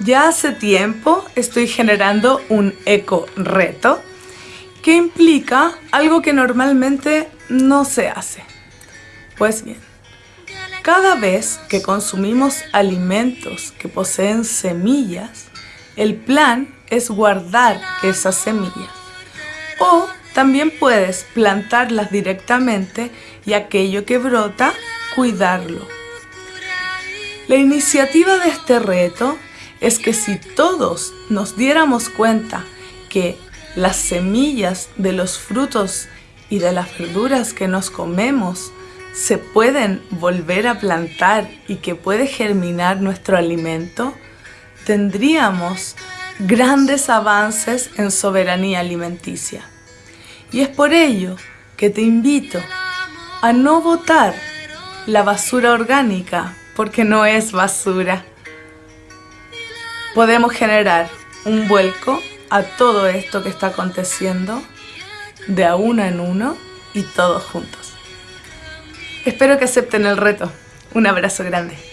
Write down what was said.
Ya hace tiempo estoy generando un eco reto que implica algo que normalmente no se hace. Pues bien, cada vez que consumimos alimentos que poseen semillas, el plan es guardar esas semillas. O también puedes plantarlas directamente y aquello que brota, cuidarlo. La iniciativa de este reto es que si todos nos diéramos cuenta que las semillas de los frutos y de las verduras que nos comemos se pueden volver a plantar y que puede germinar nuestro alimento, tendríamos grandes avances en soberanía alimenticia. Y es por ello que te invito a no botar la basura orgánica, porque no es basura. Podemos generar un vuelco a todo esto que está aconteciendo de a uno en uno y todos juntos. Espero que acepten el reto. Un abrazo grande.